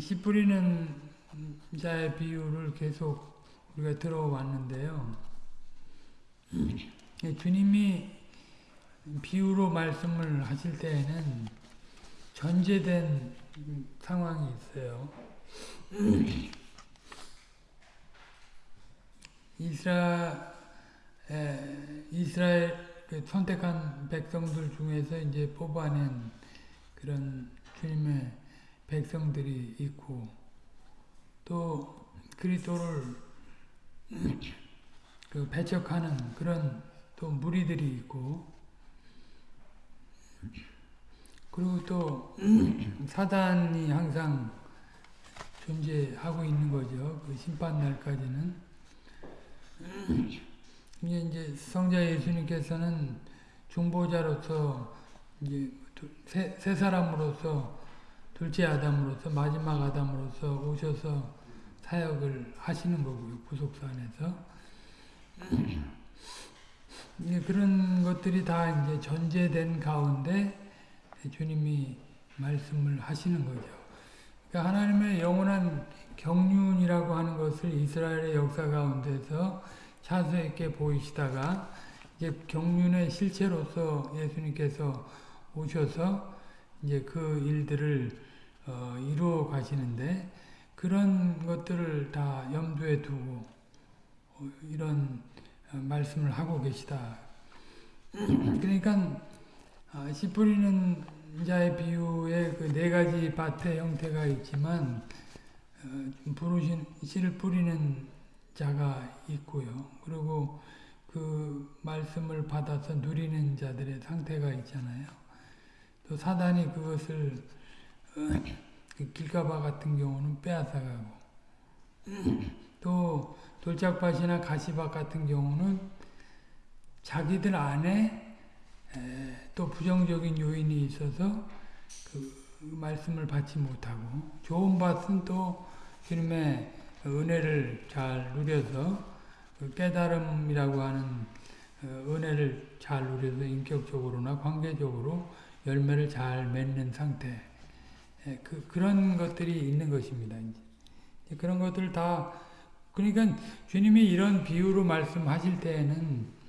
씨 뿌리는 자의 비유를 계속 우리가 들어왔는데요. 주님이 비유로 말씀을 하실 때에는 전제된 상황이 있어요. 이스라 이스라엘 그 선택한 백성들 중에서 이제 뽑아낸 그런 주님의 백성들이 있고 또 그리스도를 그 배척하는 그런 또 무리들이 있고 그리고 또 사단이 항상 존재하고 있는 거죠. 그 심판 날까지는. 이제 성자 예수님께서는 중보자로서 이제 새, 새 사람으로서 둘째 아담으로서 마지막 아담으로서 오셔서 사역을 하시는 거고요. 구속사 안에서. 그런 것들이 다 이제 전제된 가운데 주님이 말씀을 하시는 거죠. 그러니까 하나님의 영원한 경륜이라고 하는 것을 이스라엘의 역사 가운데서 차수 있게 보이시다가 이제 경륜의 실체로서 예수님께서 오셔서 이제 그 일들을 어, 이루어 가시는데 그런 것들을 다 염두에 두고 어, 이런 어, 말씀을 하고 계시다. 그러니까 아, 씨 뿌리는 자의 비유에 그 네 가지 밭의 형태가 있지만 부르신 씨를 뿌리는 자가 있고요. 그리고 그 말씀을 받아서 누리는 자들의 상태가 있잖아요. 또 사단이 그것을 그 길가바 같은 경우는 빼앗아가고. 또 돌짝밭이나 가시밭 같은 경우는 자기들 안에 또 부정적인 요인이 있어서 그 말씀을 받지 못하고. 좋은 밭은 또 주님의 은혜를 잘 누려서 그 깨달음이라고 하는 어, 은혜를 잘 누려서 인격적으로나 관계적으로 열매를 잘 맺는 상태 그, 그런 것들이 있는 것입니다. 이제. 그런 것들 다 그러니까 주님이 이런 비유로 말씀하실 때에는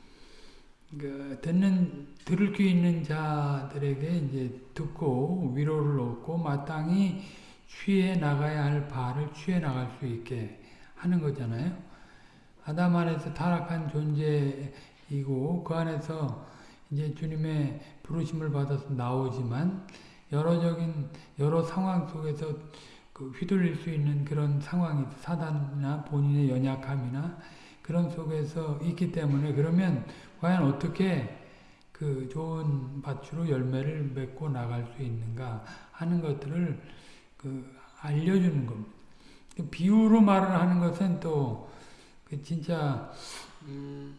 그 듣는 들을 귀 있는 자들에게 이제 듣고 위로를 얻고 마땅히 취해 나가야 할 바를 취해 나갈 수 있게 하는 거잖아요. 아담 안에서 타락한 존재이고 그 안에서 이제 주님의 부르심을 받아서 나오지만 여러적인 여러 상황 속에서 그 휘둘릴 수 있는 그런 상황이 사단이나 본인의 연약함이나 그런 속에서 있기 때문에 그러면 과연 어떻게 그 좋은 밭으로 열매를 맺고 나갈 수 있는가 하는 것들을 그 알려주는 겁니다. 그 비유로 말을 하는 것은 또 그 진짜 음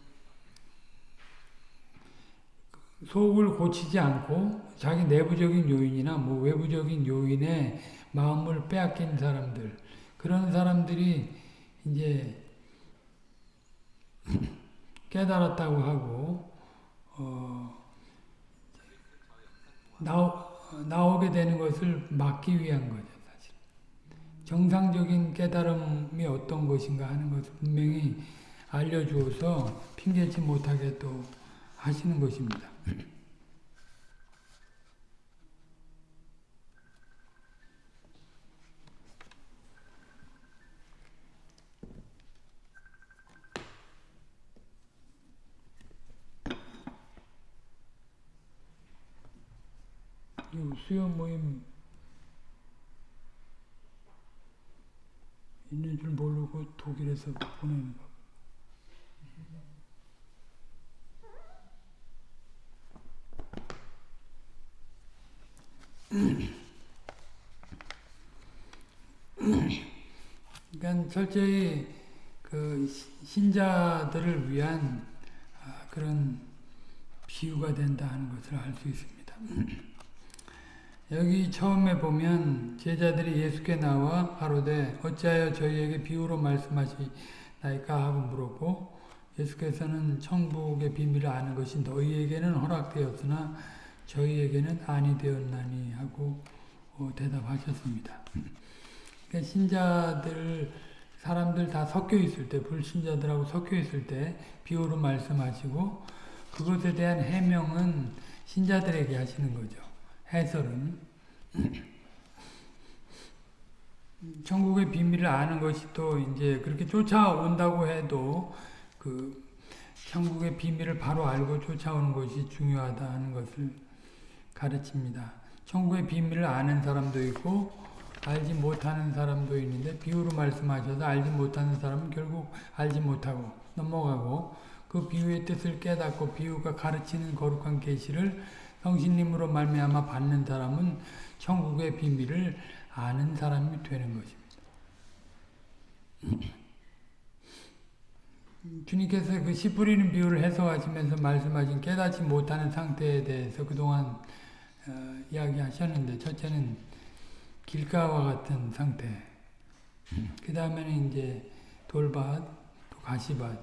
속을 고치지 않고 자기 내부적인 요인이나 뭐 외부적인 요인에 마음을 빼앗긴 사람들 그런 사람들이 이제 깨달았다고 하고 어 나오, 나오게 되는 것을 막기 위한 거죠. 사실 정상적인 깨달음이 어떤 것인가 하는 것을 분명히 알려주어서 핑계치 못하게 또 하시는 것입니다. 수요 모임 있는 줄 모르고 독일에서 보내는 거. 그러니까 철저히 그 신자들을 위한 아, 그런 비유가 된다 하는 것을 알 수 있습니다. 여기 처음에 보면 제자들이 예수께 나와 가로되 어찌하여 저희에게 비유로 말씀하시나이까 하고 물었고 예수께서는 천국의 비밀을 아는 것이 너희에게는 허락되었으나 저희에게는 아니 되었나니 하고 어, 대답하셨습니다. 그러니까 신자들 사람들 다 섞여 있을 때 불신자들하고 섞여 있을 때 비유로 말씀하시고 그것에 대한 해명은 신자들에게 하시는 거죠. 해설은 천국의 비밀을 아는 것이 또 이제 그렇게 쫓아온다고 해도 그 천국의 비밀을 바로 알고 쫓아오는 것이 중요하다 하는 것을 가르칩니다. 천국의 비밀을 아는 사람도 있고 알지 못하는 사람도 있는데 비유로 말씀하셔서 알지 못하는 사람은 결국 알지 못하고 넘어가고 그 비유의 뜻을 깨닫고 비유가 가르치는 거룩한 계시를 성신님으로 말미암아 받는 사람은 천국의 비밀을 아는 사람이 되는 것입니다. 주님께서 그 씨 뿌리는 비유를 해석하시면서 말씀하신 깨닫지 못하는 상태에 대해서 그동안 어, 이야기하셨는데 첫째는 길가와 같은 상태 그 다음에는 이제 돌밭, 또 가시밭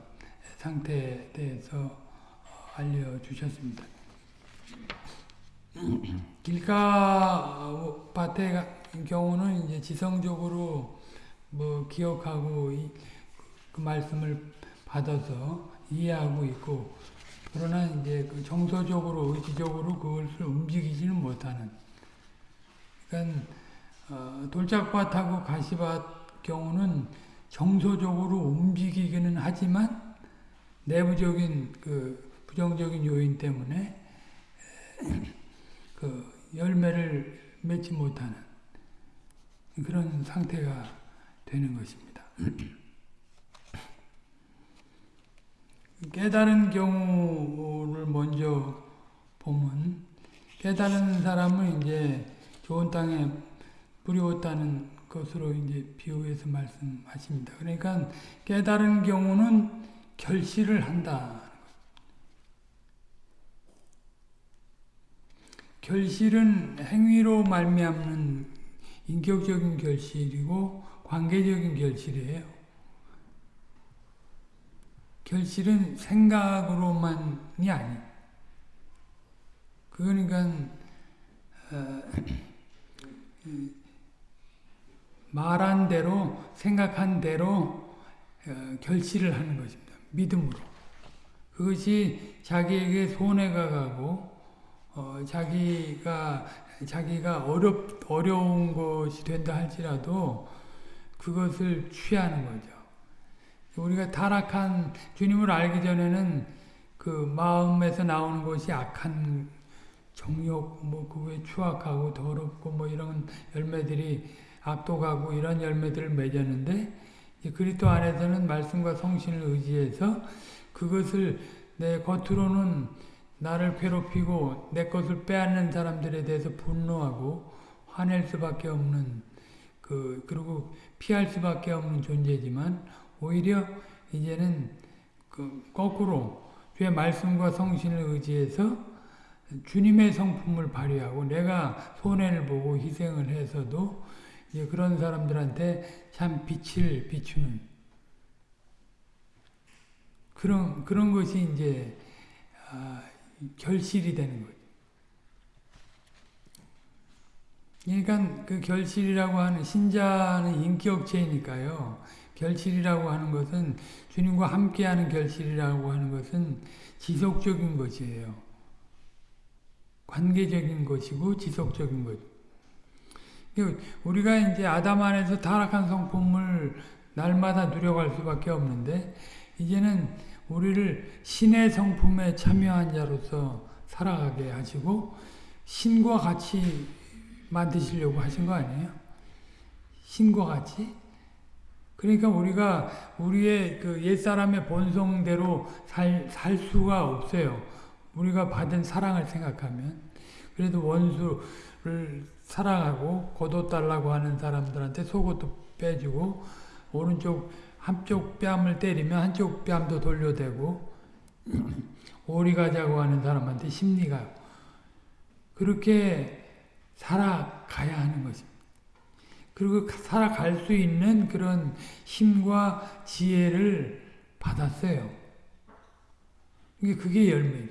상태에 대해서 알려주셨습니다. 길가 밭의 경우는 이제 지성적으로 뭐 기억하고 그 말씀을 받아서 이해하고 있고 그러나 이제 그 정서적으로 의지적으로 그것을 움직이지는 못하는 그러니까 어, 돌짝밭하고 가시밭 경우는 정서적으로 움직이기는 하지만 내부적인 그 부정적인 요인 때문에 그 열매를 맺지 못하는 그런 상태가 되는 것입니다. 깨달은 경우를 먼저 보면 깨달은 사람은 이제 좋은 땅에 뿌리웠다는 것으로 이제 비유해서 말씀하십니다. 그러니까 깨달은 경우는 결실을 한다. 결실은 행위로 말미암는 인격적인 결실이고 관계적인 결실이에요. 결실은 생각으로만이 아니. 그러니까 어, 말한 대로 생각한 대로 어, 결실을 하는 것입니다. 믿음으로. 그것이 자기에게 손해가 가고 어, 자기가 자기가 어렵 어려운 것이 된다 할지라도 그것을 취하는 거죠. 우리가 타락한 주님을 알기 전에는 그 마음에서 나오는 것이 악한 정욕, 뭐 그게 추악하고 더럽고 뭐 이런 열매들이 압도하고 이런 열매들을 맺었는데 그리스도 안에서는 말씀과 성신을 의지해서 그것을 내 겉으로는 나를 괴롭히고 내 것을 빼앗는 사람들에 대해서 분노하고 화낼 수밖에 없는 그 그리고 피할 수밖에 없는 존재지만 오히려 이제는 그 거꾸로 주의 말씀과 성신을 의지해서 주님의 성품을 발휘하고 내가 손해를 보고 희생을 해서도 이제 그런 사람들한테 참 빛을 비추는 그런 그런 것이 이제 아, 결실이 되는 거죠. 그러니까 그 결실이라고 하는 신자는 인격체니까요. 결실이라고 하는 것은 주님과 함께하는 결실이라고 하는 것은 지속적인 것이에요. 관계적인 것이고 지속적인 것. 우리가 이제 아담 안에서 타락한 성품을 날마다 누려갈 수밖에 없는데 이제는 우리를 신의 성품에 참여한 자로서 살아가게 하시고 신과 같이 만드시려고 하신 거 아니에요? 신과 같이? 그러니까 우리가 우리의 그 옛사람의 본성대로 살, 살 수가 없어요. 우리가 받은 사랑을 생각하면. 그래도 원수를 사랑하고 거둬달라고 하는 사람들한테 속옷도 빼주고 오른쪽 한쪽 뺨을 때리면 한쪽 뺨도 돌려대고 오리 가자고 하는 사람한테 심리가 그렇게 살아가야 하는 것입니다. 그리고 살아갈 수 있는 그런 힘과 지혜를 받았어요. 그게 열매예요.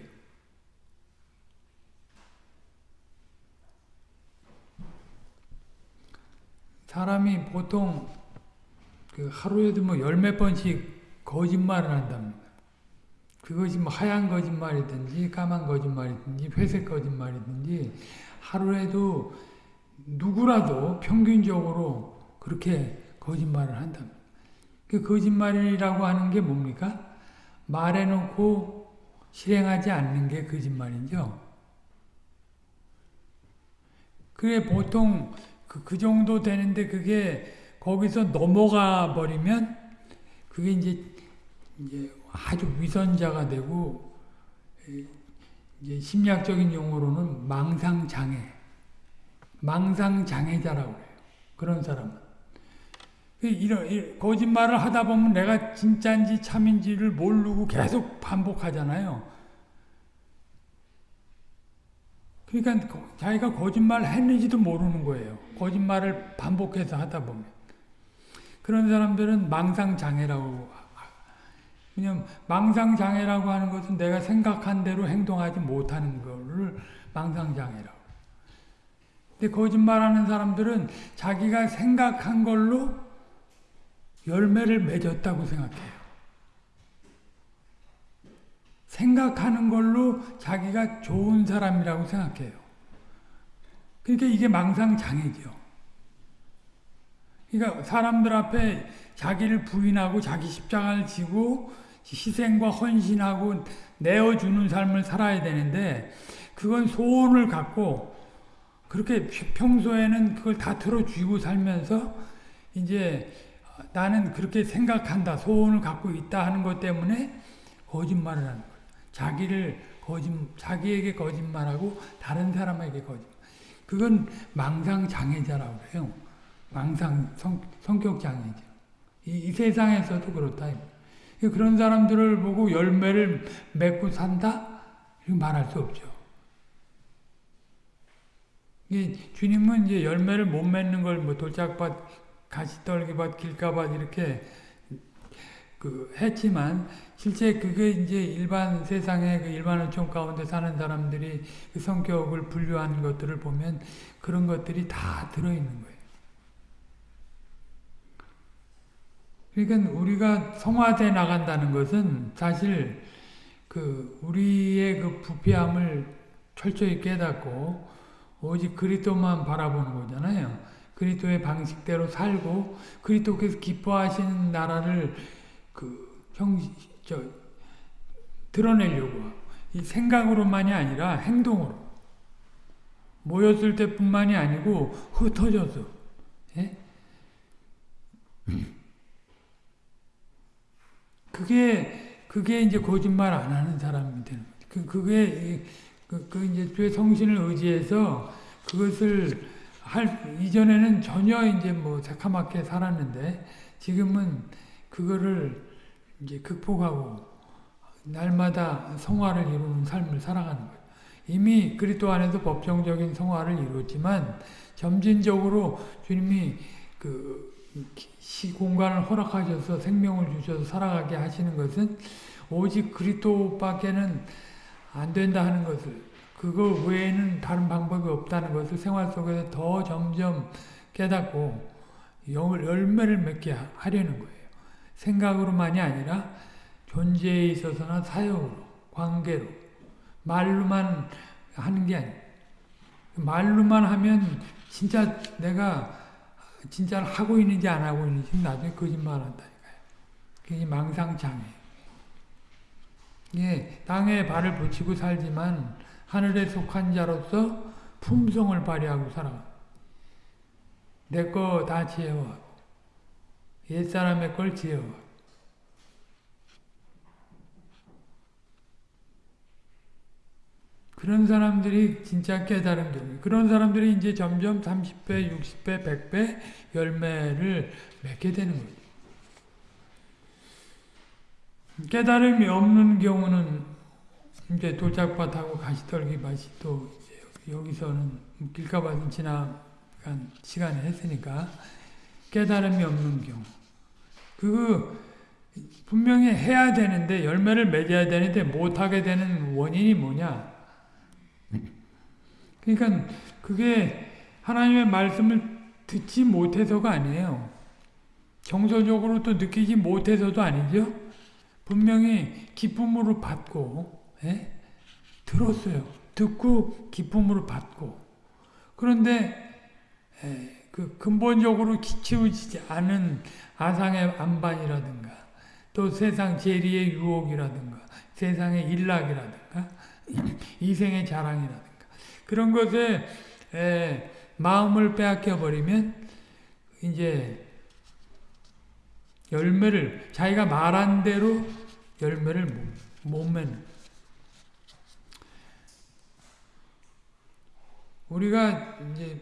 사람이 보통 그 하루에도 뭐 열 몇 번씩 거짓말을 한답니다. 그것이 뭐 하얀 거짓말이든지 까만 거짓말이든지 회색 거짓말이든지 하루에도 누구라도 평균적으로 그렇게 거짓말을 한답니다. 그 거짓말이라고 하는 게 뭡니까? 말해놓고 실행하지 않는 게 거짓말이죠. 그게 보통 그, 그 정도 되는데 그게 거기서 넘어가 버리면 그게 이제 이제 아주 위선자가 되고 이제 심리학적인 용어로는 망상장애, 망상장애자라고 해요. 그런 사람은. 이런 거짓말을 하다 보면 내가 진짜인지 참인지를 모르고 계속 반복하잖아요. 그러니까 자기가 거짓말 했는지도 모르는 거예요. 거짓말을 반복해서 하다 보면. 그런 사람들은 망상장애라고 그냥 망상장애라고 하는 것은 내가 생각한 대로 행동하지 못하는 것을 망상장애라고. 근데 거짓말하는 사람들은 자기가 생각한 걸로 열매를 맺었다고 생각해요. 생각하는 걸로 자기가 좋은 사람이라고 생각해요. 그러니까 이게 망상장애죠. 그러니까 사람들 앞에 자기를 부인하고 자기 십자가를 지고 희생과 헌신하고 내어주는 삶을 살아야 되는데 그건 소원을 갖고 그렇게 평소에는 그걸 다 틀어주고 살면서 이제 나는 그렇게 생각한다 소원을 갖고 있다 하는 것 때문에 거짓말을 하는 거예요. 자기를 거짓 자기에게 거짓말하고 다른 사람에게 거짓 그건 망상 장애자라고 해요. 망상 성, 성격 장애죠. 이, 이 세상에서도 그렇다. 그런 사람들을 보고 열매를 맺고 산다? 말할 수 없죠. 주님은 이제 열매를 못 맺는 걸 뭐 돌짝밭, 가시떨기밭, 길가밭 이렇게 그 했지만 실제 그게 이제 일반 세상의 그 일반 어촌 가운데 사는 사람들이 그 성격을 분류한 것들을 보면 그런 것들이 다 들어있는 거예요. 그러니까 우리가 성화돼 나간다는 것은 사실 그 우리의 그 부패함을 철저히 깨닫고 오직 그리스도만 바라보는 거잖아요. 그리스도의 방식대로 살고 그리스도께서 기뻐하시는 나라를 그 형 저 드러내려고 이 생각으로만이 아니라 행동으로 모였을 때뿐만이 아니고 흩어져서 예? 그게 그게 이제 거짓말 안 하는 사람이 되는 거죠. 그 그게 그, 그 이제 주의 성신을 의지해서 그것을 할 이전에는 전혀 이제 뭐 새카맣게 살았는데 지금은 그거를 이제 극복하고 날마다 성화를 이루는 삶을 살아가는 거예요. 이미 그리스도 안에서 법정적인 성화를 이루었지만 점진적으로 주님이 그 시공간을 허락하셔서 생명을 주셔서 살아가게 하시는 것은 오직 그리스도밖에는 안 된다 하는 것을 그거 외에는 다른 방법이 없다는 것을 생활 속에서 더 점점 깨닫고 열매를 맺게 하려는 거예요. 생각으로만이 아니라 존재에 있어서나 사역으로, 관계로, 말로만 하는 게 아니에요. 말로만 하면 진짜 내가 진짜 하고 있는지 안 하고 있는지 나중에 거짓말 한다니까요. 그게 망상장애. 예, 땅에 발을 붙이고 살지만 하늘에 속한 자로서 품성을 발휘하고 살아. 내 거 다 지혜와 옛사람의 걸 지혜와 그런 사람들이 진짜 깨달은 경 그런 사람들이 이제 점점 30배, 60배, 100배 열매를 맺게 되는 거죠. 깨달음이 없는 경우는 이제 돌짝밭하고 가시떨기 밭이 또 여기서는 길가밭은 지나간 시간에 했으니까 깨달음이 없는 경우 그 분명히 해야 되는데 열매를 맺어야 되는데 못하게 되는 원인이 뭐냐 그러니까 그게 하나님의 말씀을 듣지 못해서가 아니에요. 정서적으로 또 느끼지 못해서도 아니죠. 분명히 기쁨으로 받고 예? 들었어요. 듣고 기쁨으로 받고 그런데 예, 그 근본적으로 키우지 않은 아상의 안반이라든가 또 세상 재리의 유혹이라든가 세상의 일락이라든가 이생의 자랑이라든가 그런 것에 에, 마음을 빼앗겨 버리면 이제 열매를 자기가 말한 대로 열매를 못, 못 맺는 우리가 이제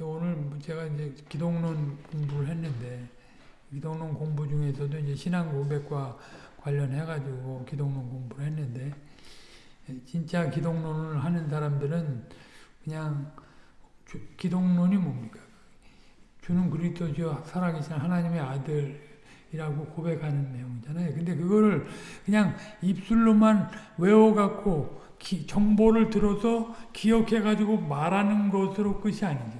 오늘 제가 이제 기독론 공부를 했는데 기독론 공부 중에서도 이제 신앙 고백과 관련해 가지고 기독론 공부를 했는데 진짜 기독론을 하는 사람들은 그냥 주, 기독론이 뭡니까? 주는 그리스도죠 살아계신 하나님의 아들 이라고 고백하는 내용이잖아요. 근데 그거를 그냥 입술로만 외워갖고 기, 정보를 들어서 기억해가지고 말하는 것으로 끝이 아니죠.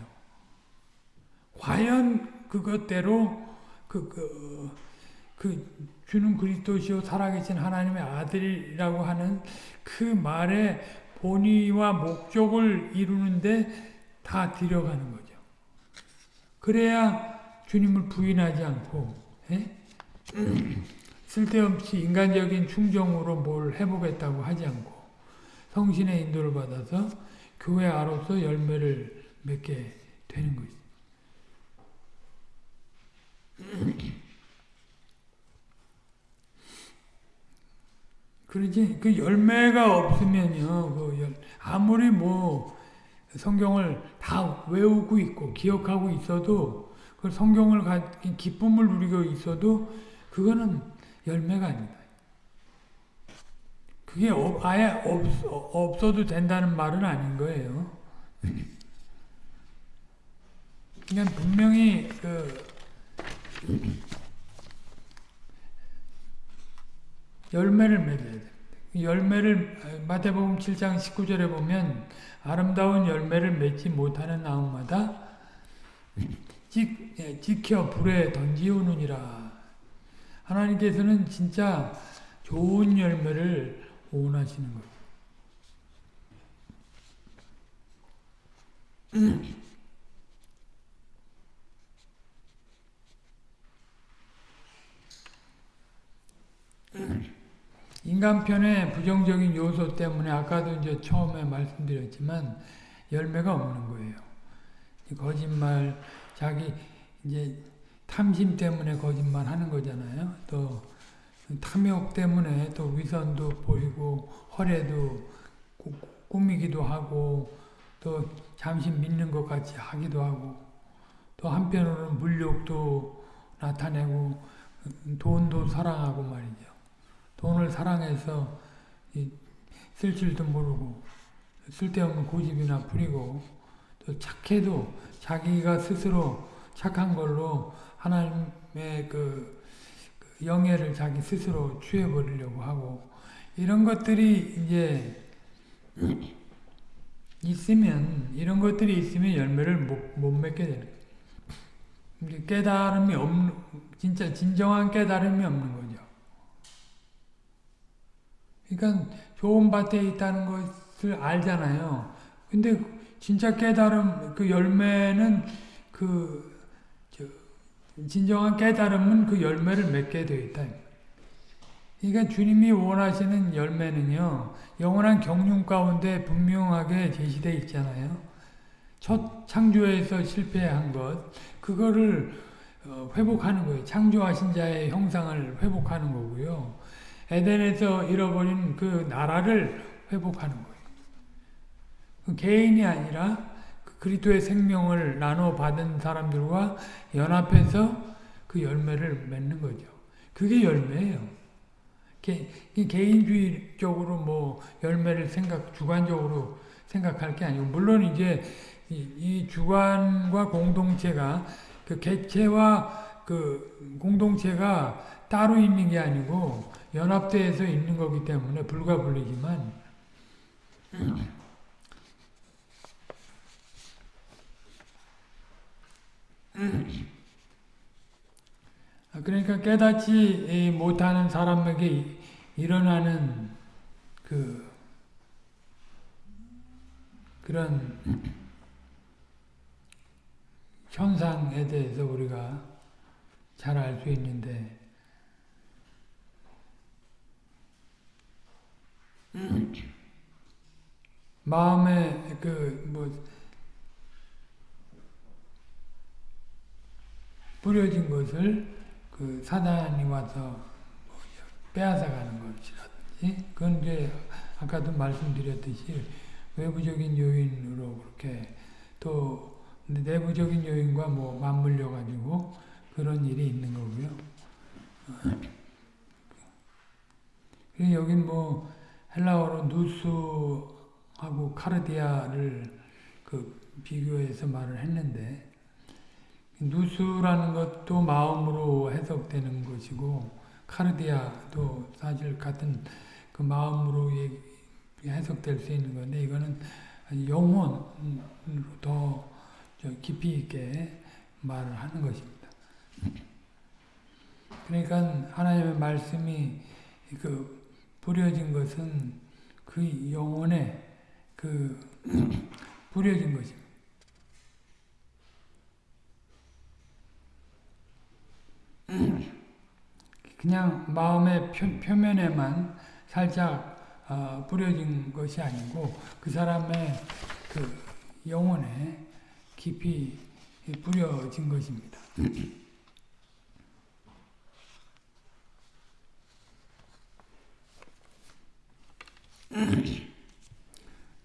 과연 그것대로 그, 그, 그 주는 그리스도시요 살아계신 하나님의 아들이라고 하는 그 말의 본의와 목적을 이루는데 다 들여가는 거죠. 그래야 주님을 부인하지 않고 에? 쓸데없이 인간적인 충정으로 뭘 해보겠다고 하지 않고 성신의 인도를 받아서 교회 아로서 열매를 맺게 되는 거죠. 그러지 그 열매가 없으면요 그 열, 아무리 뭐 성경을 다 외우고 있고 기억하고 있어도 그 성경을 가 기쁨을 누리고 있어도 그거는 열매가 아니다. 그게 아예 없, 없어도 된다는 말은 아닌 거예요. 그냥 분명히 그 열매를 맺어야 됩니다. 열매를 마태복음 7장 19절에 보면 아름다운 열매를 맺지 못하는 나무마다 지, 예, 지켜 불에 던지우느니라. 하나님께서는 진짜 좋은 열매를 원하시는 거예요. 인간편의 부정적인 요소 때문에 아까도 이제 처음에 말씀드렸지만 열매가 없는 거예요. 거짓말, 자기 이제 탐심 때문에 거짓말 하는 거잖아요. 또 탐욕 때문에 또 위선도 보이고 허례도 꾸미기도 하고 또 잠시 믿는 것 같이 하기도 하고 또 한편으로는 물욕도 나타내고 돈도 사랑하고 말이죠. 돈을 사랑해서 쓸 줄도 모르고 쓸데없는 고집이나 부리고 또 착해도 자기가 스스로 착한 걸로 하나님의 그, 그 영예를 자기 스스로 취해버리려고 하고 이런 것들이 이제 있으면 이런 것들이 있으면 열매를 못, 못 맺게 되는 거예요. 깨달음이 없는 진짜 진정한 깨달음이 없는 거죠. 그러니까 좋은 밭에 있다는 것을 알잖아요. 근데 진짜 깨달음 그 열매는 그 진정한 깨달음은 그 열매를 맺게 되어 있다. 그러니까 주님이 원하시는 열매는요. 영원한 경륜 가운데 분명하게 제시되어 있잖아요. 첫 창조에서 실패한 것 그거를 어, 회복하는 거예요. 창조하신 자의 형상을 회복하는 거고요. 에덴에서 잃어버린 그 나라를 회복하는 거예요. 그 개인이 아니라 그 그리스도의 생명을 나눠 받은 사람들과 연합해서 그 열매를 맺는 거죠. 그게 열매예요. 개, 개인주의적으로 뭐 열매를 생각 주관적으로 생각할 게 아니고 물론 이제 이, 이 주관과 공동체가 그 개체와 그 공동체가 따로 있는 게 아니고 연합대에서 있는 거기 때문에 불가불리지만 그러니까 깨닫지 못하는 사람에게 일어나는 그 그런 현상에 대해서 우리가 잘 알 수 있는데 마음에 그뭐 뿌려진 것을 그 사단이 와서 뭐 빼앗아가는 것이라든지 그건 이제 아까도 말씀드렸듯이 외부적인 요인으로 그렇게 또 내부적인 요인과 뭐 맞물려 가지고 그런 일이 있는 거고요. 여긴 뭐 헬라어로 누스하고 카르디아를 그 비교해서 말을 했는데 누스라는 것도 마음으로 해석되는 것이고 카르디아도 사실 같은 그 마음으로 해석될 수 있는 건데 이거는 영혼으로 더 깊이 있게 말을 하는 것입니다. 그러니까 하나님의 말씀이 그 뿌려진 것은 그 영혼에 그 뿌려진 것입니다. 그냥 마음의 표, 면에만 살짝 어, 뿌려진 것이 아니고 그 사람의 그 영혼에 깊이 뿌려진 것입니다.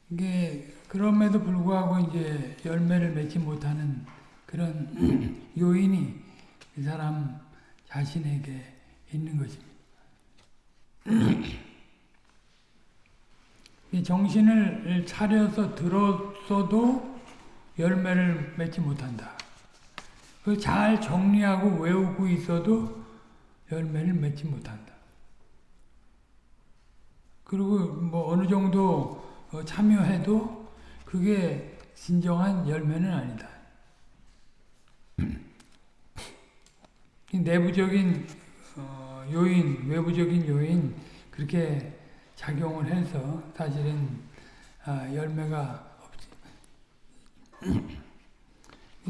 이게 그럼에도 불구하고 이제 열매를 맺지 못하는 그런 요인이 그 사람 자신에게 있는 것입니다. 정신을 차려서 들었어도 열매를 맺지 못한다. 그걸 잘 정리하고 외우고 있어도 열매를 맺지 못한다. 그리고 뭐 어느 정도 참여해도 그게 진정한 열매는 아니다. 내부적인 어, 요인, 외부적인 요인 그렇게 작용을 해서 사실은 아, 열매가 없지.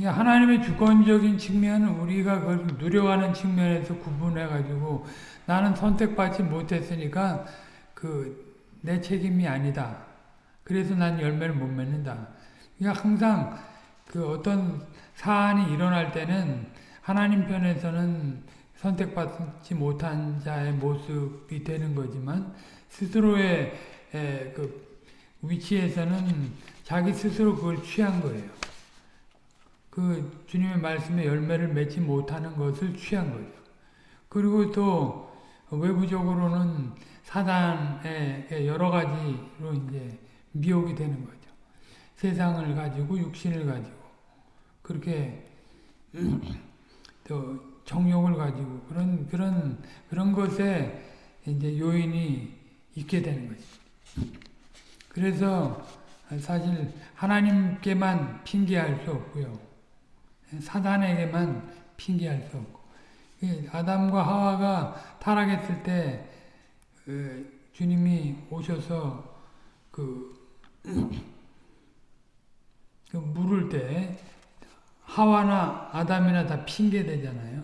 하나님의 주권적인 측면은 우리가 그걸 누려가는 측면에서 구분해 가지고 나는 선택받지 못했으니까 그 내 책임이 아니다. 그래서 난 열매를 못 맺는다. 그러니까 항상 그 어떤 사안이 일어날 때는 하나님 편에서는 선택받지 못한 자의 모습이 되는 거지만 스스로의 그 위치에서는 자기 스스로 그걸 취한 거예요. 그 주님의 말씀에 열매를 맺지 못하는 것을 취한 거죠. 그리고 또 외부적으로는 사단의 여러 가지로 이제 미혹이 되는 거죠. 세상을 가지고 육신을 가지고 그렇게 또 정욕을 가지고 그런 그런 그런 것에 이제 요인이 있게 되는 거지. 그래서 사실 하나님께만 핑계할 수 없고요. 사단에게만 핑계할 수 없고. 아담과 하와가 타락했을 때그 주님이 오셔서 그, 그 물을 때 하와나 아담이나 다 핑계 되잖아요.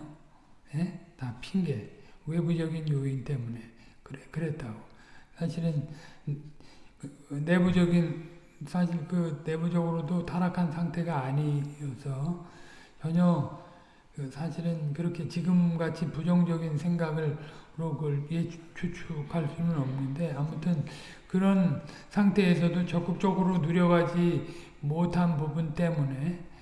예? 다 핑계. 외부적인 요인 때문에 그래 그랬다고. 사실은 내부적인 사실 그 내부적으로도 타락한 상태가 아니어서 전혀 그 사실은 그렇게 지금같이 부정적인 생각을 그걸 추측할 수는 없는데 아무튼 그런 상태에서도 적극적으로 누려가지 못한 부분 때문에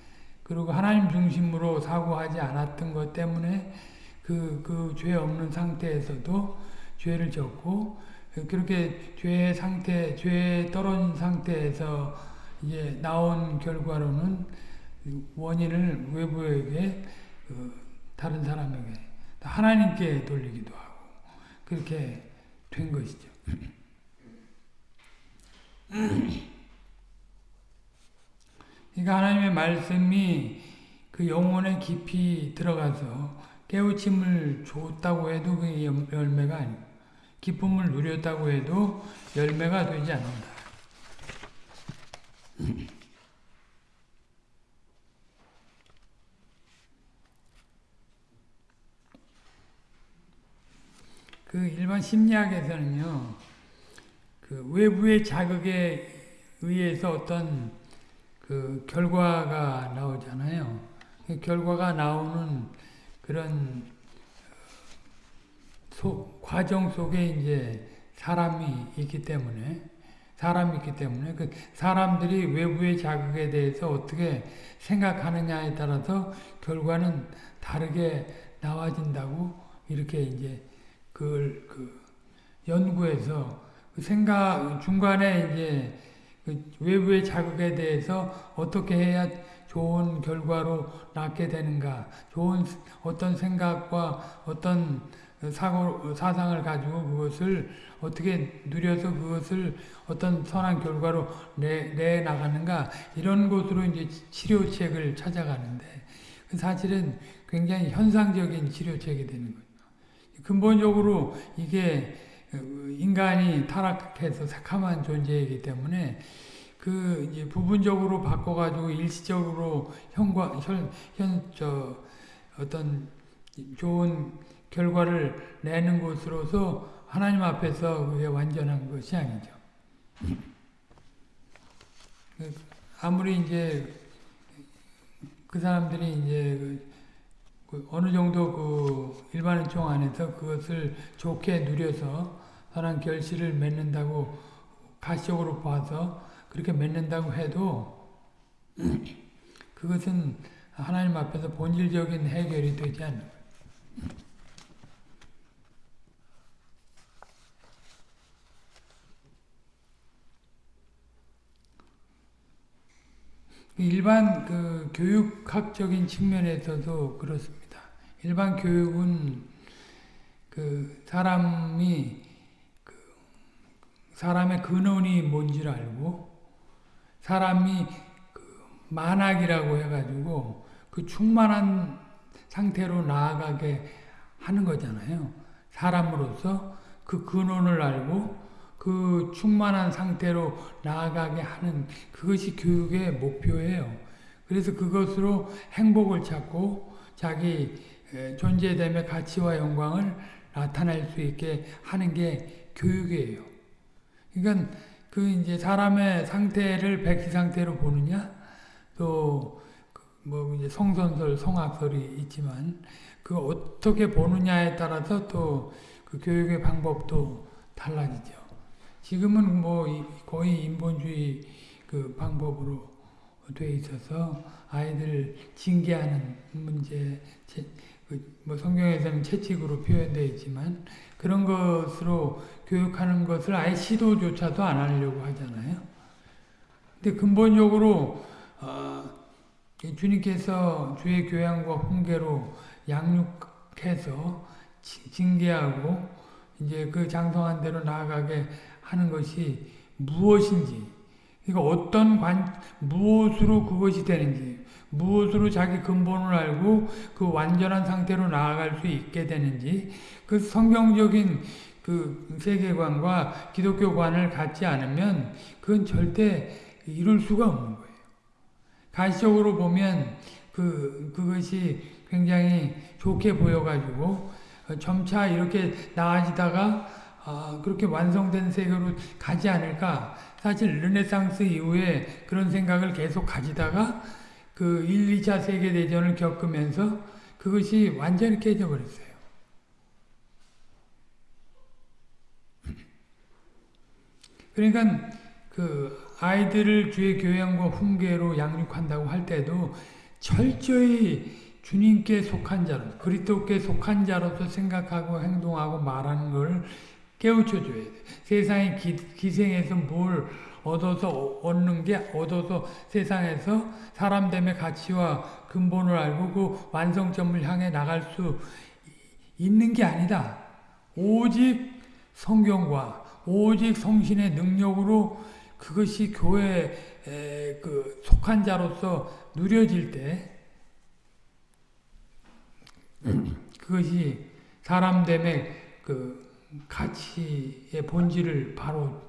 그리고 하나님 중심으로 사고하지 않았던 것 때문에 그, 그 죄 없는 상태에서도 죄를 졌고, 그렇게 죄의 상태, 죄에 떨어진 상태에서 이제 나온 결과로는 원인을 외부에게, 그 다른 사람에게, 하나님께 돌리기도 하고, 그렇게 된 것이죠. 그러니까 하나님의 말씀이 그 영혼의 깊이 들어가서 깨우침을 줬다고 해도 그 열매가 아니고 기쁨을 누렸다고 해도 열매가 되지 않는다. 그 일반 심리학에서는요, 그 외부의 자극에 의해서 어떤 그 결과가 나오잖아요. 그 결과가 나오는 그런 소, 과정 속에 이제 사람이 있기 때문에 사람이 있기 때문에 그 사람들이 외부의 자극에 대해서 어떻게 생각하느냐에 따라서 결과는 다르게 나와진다고 이렇게 이제 그걸 그 연구해서 그 생각 중간에 이제 그 외부의 자극에 대해서 어떻게 해야 좋은 결과로 낳게 되는가, 좋은 어떤 생각과 어떤 사고, 사상을 가지고 그것을 어떻게 누려서 그것을 어떤 선한 결과로 내, 내 나가는가, 이런 곳으로 이제 치료책을 찾아가는데, 그 사실은 굉장히 현상적인 치료책이 되는 거죠. 근본적으로 이게 인간이 타락해서 새카만 존재이기 때문에 그 이제 부분적으로 바꿔가지고 일시적으로 현과 현, 현, 저, 어떤 좋은 결과를 내는 것으로서 하나님 앞에서 그게 완전한 것이 아니죠. 아무리 이제 그 사람들이 이제 그 어느 정도 그 일반 은총 안에서 그것을 좋게 누려서 선한 결실을 맺는다고 가시적으로 봐서 그렇게 맺는다고 해도 그것은 하나님 앞에서 본질적인 해결이 되지 않는 거예요. 일반 그 교육학적인 측면에서도 그렇습니다. 일반 교육은 그 사람이 그 사람의 근원이 뭔지를 알고 사람이 그 만악이라고 해가지고 그 충만한 상태로 나아가게 하는 거잖아요. 사람으로서 그 근원을 알고 그 충만한 상태로 나아가게 하는 그것이 교육의 목표예요. 그래서 그것으로 행복을 찾고 자기 존재됨의 가치와 영광을 나타낼 수 있게 하는 게 교육이에요. 그러니까 그 이제 사람의 상태를 백지 상태로 보느냐, 또뭐 그 이제 성선설, 성악설이 있지만 그 어떻게 보느냐에 따라서 또 그 교육의 방법도 달라지죠. 지금은 뭐 거의 인본주의 그 방법으로 돼 있어서 아이들 징계하는 문제, 그뭐 성경에서는 채찍으로 표현되어 있지만 그런 것으로 교육하는 것을 아예 시도조차도 안 하려고 하잖아요. 근데 근본적으로 어, 주님께서 주의 교양과 훈계로 양육해서 징계하고 이제 그 장성한 대로 나아가게 하는 것이 무엇인지, 그러니까 어떤 관, 무엇으로 그것이 되는지, 무엇으로 자기 근본을 알고 그 완전한 상태로 나아갈 수 있게 되는지, 그 성경적인 그 세계관과 기독교관을 갖지 않으면 그건 절대 이룰 수가 없는 거예요. 가시적으로 보면 그, 그것이 굉장히 좋게 보여가지고 점차 이렇게 나아지다가 아, 그렇게 완성된 세계로 가지 않을까. 사실 르네상스 이후에 그런 생각을 계속 가지다가 그 1, 2차 세계대전을 겪으면서 그것이 완전히 깨져버렸어요. 그러니까 그 아이들을 주의 교양과 훈계로 양육한다고 할 때도 철저히 주님께 속한 자로, 그리스도께 속한 자로서 생각하고 행동하고 말하는 걸 깨우쳐 줘야 돼. 세상의 기, 생에서 뭘 얻어서 얻는 게 얻어서 세상에서 사람됨의 가치와 근본을 알고 그 완성점을 향해 나갈 수 있는 게 아니다. 오직 성경과 오직 성신의 능력으로 그것이 교회에 그 속한 자로서 누려질 때 그것이 사람됨의 그 가치의 본질을 바로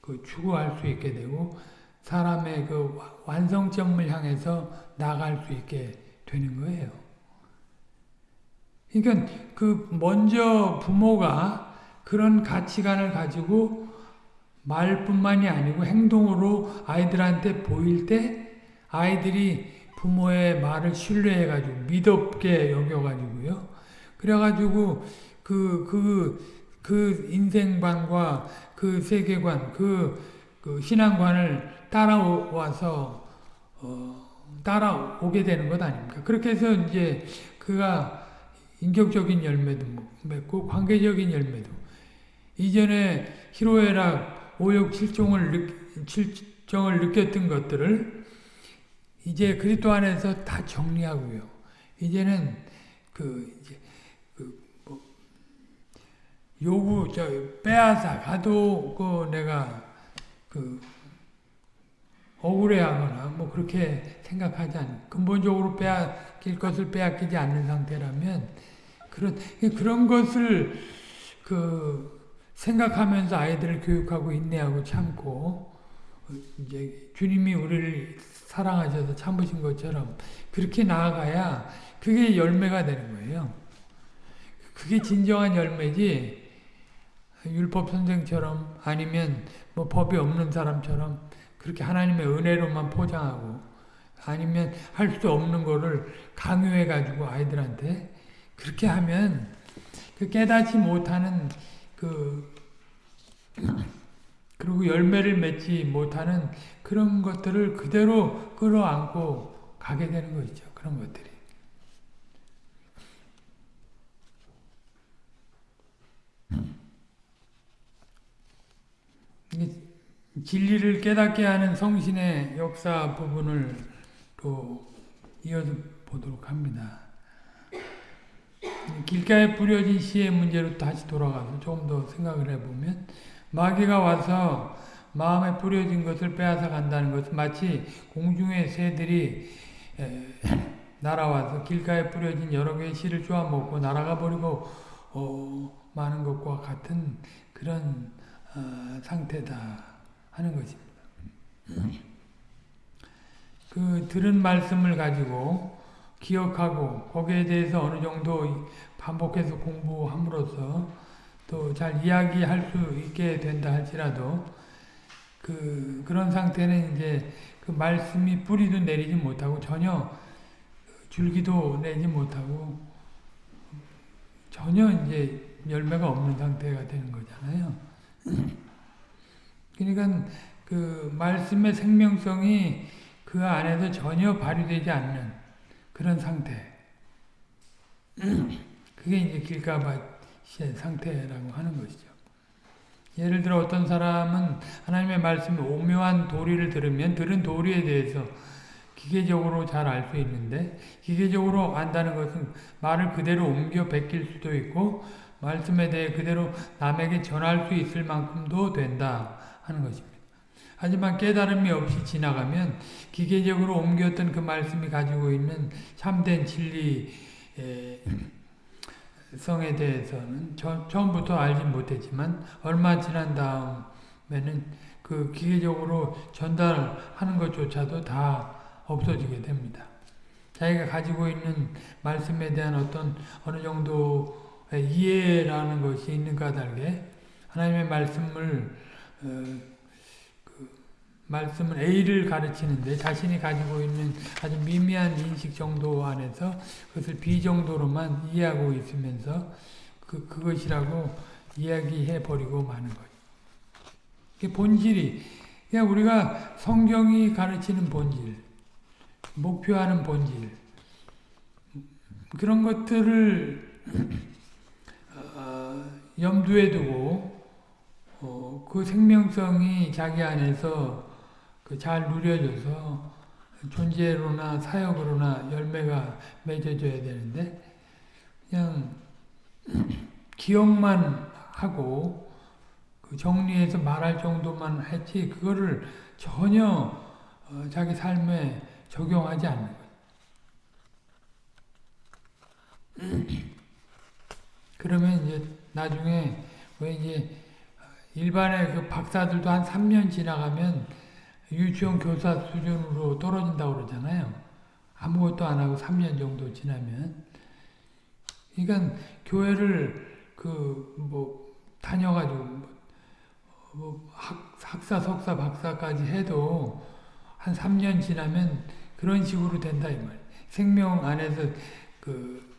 그 추구할 수 있게 되고 사람의 그 완성점을 향해서 나갈 수 있게 되는 거예요. 그러니까 그 먼저 부모가 그런 가치관을 가지고 말뿐만이 아니고 행동으로 아이들한테 보일 때 아이들이 부모의 말을 신뢰해가지고 믿op게 여겨가지고요. 그래가지고 그, 그, 그 인생관과 그 세계관, 그, 그 신앙관을 따라와서, 어, 따라오게 되는 것 아닙니까? 그렇게 해서 이제 그가 인격적인 열매도 맺고 관계적인 열매도 이전에 희로애락 5육 7종을, 7정을 느꼈던 것들을 이제 그리스도 안에서 다 정리하고요. 이제는 그 이제 그뭐 요구 저 빼앗아 가도 그 내가 그 억울해하거나 뭐 그렇게 생각하지 않는 근본적으로 빼앗길 것을 빼앗기지 않는 상태라면 그런 그런 것을 그 생각하면서 아이들을 교육하고 인내하고 참고 이제 주님이 우리를 사랑하셔서 참으신 것처럼 그렇게 나아가야 그게 열매가 되는 거예요. 그게 진정한 열매지 율법 선생처럼 아니면 뭐 법이 없는 사람처럼 그렇게 하나님의 은혜로만 포장하고 아니면 할 수 없는 거를 강요해 가지고 아이들한테 그렇게 하면 그 깨닫지 못하는 그 그리고 열매를 맺지 못하는 그런 것들을 그대로 끌어안고 가게 되는 것이죠. 그런 것들이. 진리를 깨닫게 하는 성신의 역사 부분을 또 이어서 보도록 합니다. 길가에 뿌려진 씨의 문제로 다시 돌아가서 조금 더 생각을 해보면 마귀가 와서 마음에 뿌려진 것을 빼앗아 간다는 것은 마치 공중의 새들이 날아와서 길가에 뿌려진 여러 개의 씨를 쪼아먹고 날아가 버리고 어, 많은 것과 같은 그런 어, 상태다 하는 것입니다. 그 들은 말씀을 가지고 기억하고 거기에 대해서 어느 정도 반복해서 공부함으로써 또 잘 이야기할 수 있게 된다 할지라도 그 그런 상태는 이제 그 말씀이 뿌리도 내리지 못하고 전혀 줄기도 내지 못하고 전혀 이제 열매가 없는 상태가 되는 거잖아요. 그러니까 그 말씀의 생명성이 그 안에서 전혀 발휘되지 않는 그런 상태. 그게 이제 길가밭의 상태라고 하는 것이죠. 예를 들어 어떤 사람은 하나님의 말씀에 오묘한 도리를 들으면 들은 도리에 대해서 기계적으로 잘 알 수 있는데 기계적으로 안다는 것은 말을 그대로 옮겨 베낄 수도 있고 말씀에 대해 그대로 남에게 전할 수 있을 만큼도 된다 하는 것입니다. 하지만 깨달음이 없이 지나가면 기계적으로 옮겼던 그 말씀이 가지고 있는 참된 진리 성에 대해서는 처음부터 알지 못했지만 얼마 지난 다음에는 그 기계적으로 전달하는 것조차도 다 없어지게 됩니다. 자기가 가지고 있는 말씀에 대한 어떤 어느 정도의 이해라는 것이 있는 까닭에 하나님의 말씀을 어, 말씀은 A를 가르치는데 자신이 가지고 있는 아주 미미한 인식 정도 안에서 그것을 B 정도로만 이해하고 있으면서 그, 그것이라고 이야기해 버리고 마는 거예요. 그 본질이, 그냥 우리가 성경이 가르치는 본질, 목표하는 본질, 그런 것들을 어, 염두에 두고 어, 그 생명성이 자기 안에서 그 잘 누려져서 존재로나 사역으로나 열매가 맺어져야 되는데 그냥 기억만 하고 그 정리해서 말할 정도만 했지 그거를 전혀 어 자기 삶에 적용하지 않는 거예요. 그러면 이제 나중에 왜 이제 일반의 그 박사들도 한 3년 지나가면 유치원 교사 수준으로 떨어진다고 그러잖아요. 아무것도 안 하고 3년 정도 지나면. 그러니까 교회를 그 뭐 다녀가지고 뭐 학, 학사, 석사, 박사까지 해도 한 3년 지나면 그런 식으로 된다 이 말. 생명 안에서 그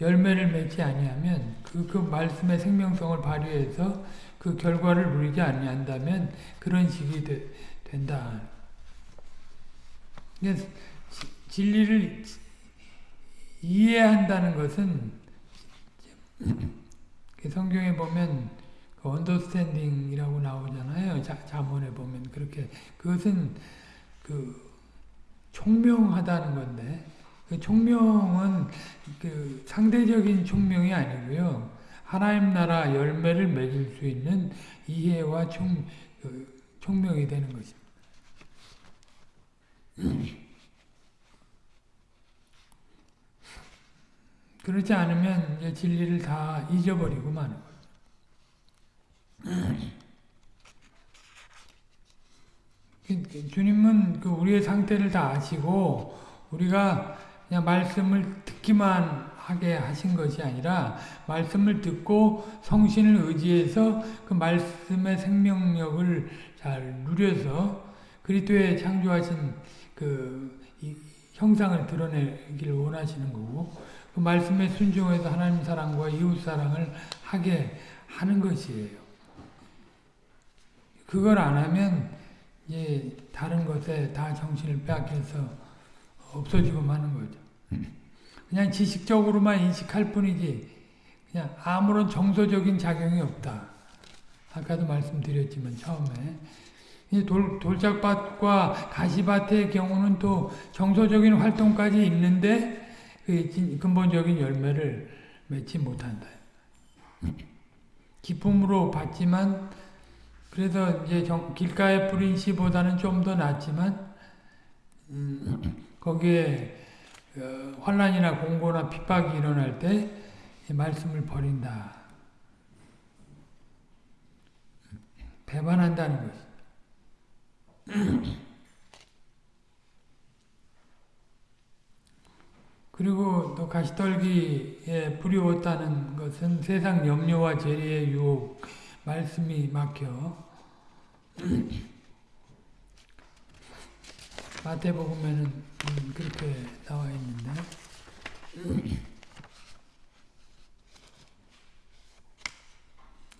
열매를 맺지 아니하면 그, 그 말씀의 생명성을 발휘해서 그 결과를 누리지 아니한다면 그런 식이 되, 된다. 진리를 이해한다는 것은 성경에 보면 그 언더스탠딩이라고 나오잖아요. 자, 자문에 보면 그렇게 그것은 그 총명하다는 건데 그 총명은 그 상대적인 총명이 아니고요. 하나님 나라 열매를 맺을 수 있는 이해와 총, 그 총명이 되는 것입니다. 그렇지 않으면 이제 진리를 다 잊어버리고 마는 거예요. 주님은 그 우리의 상태를 다 아시고 우리가 그냥 말씀을 듣기만 하게 하신 것이 아니라 말씀을 듣고 성신을 의지해서 그 말씀의 생명력을 잘 누려서 그리스도의 창조하신 그 형상을 드러내기를 원하시는 거고 그 말씀에 순종해서 하나님 사랑과 이웃 사랑을 하게 하는 것이에요. 그걸 안 하면 이제 다른 것에 다 정신을 빼앗겨서 없어지고 마는 거죠. 그냥 지식적으로만 인식할 뿐이지 그냥 아무런 정서적인 작용이 없다. 아까도 말씀드렸지만 처음에 돌, 돌짝밭과 가시밭의 경우는 또 정서적인 활동까지 있는데 그 근본적인 열매를 맺지 못한다. 기쁨으로 받지만 그래서 이제 정, 길가에 뿌린 씨보다는 좀 더 낫지만 음, 거기에 어, 환란이나 공고나 핍박이 일어날 때 말씀을 버린다. 배반한다는 것이. 그리고 또 가시떨기에 뿌리웠다는 것은 세상 염려와 재리의 유혹, 말씀이 막혀 마태복음에는 그렇게 나와 있는데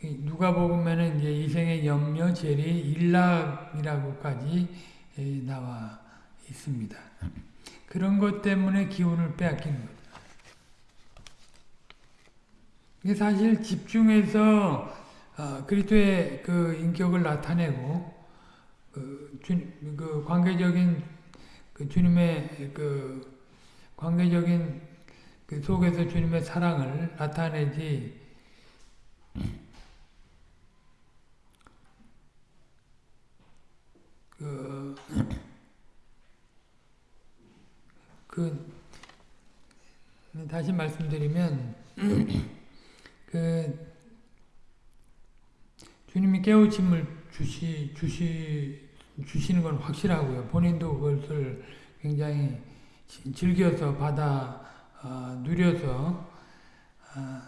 누가복음에는 이제 이생의 염려, 재리, 일락이라고까지 나와 있습니다. 그런 것 때문에 기운을 빼앗기는 거죠. 사실 집중해서 어, 그리스도의 그 인격을 나타내고 그, 주, 그 관계적인 그 주님의 그 관계적인 그 속에서 주님의 사랑을 나타내지 그, 그 다시 말씀드리면 그 주님이 깨우침을 주시 주시 주시는 건 확실하고요. 본인도 그것을 굉장히 즐겨서 받아 어, 누려서 어,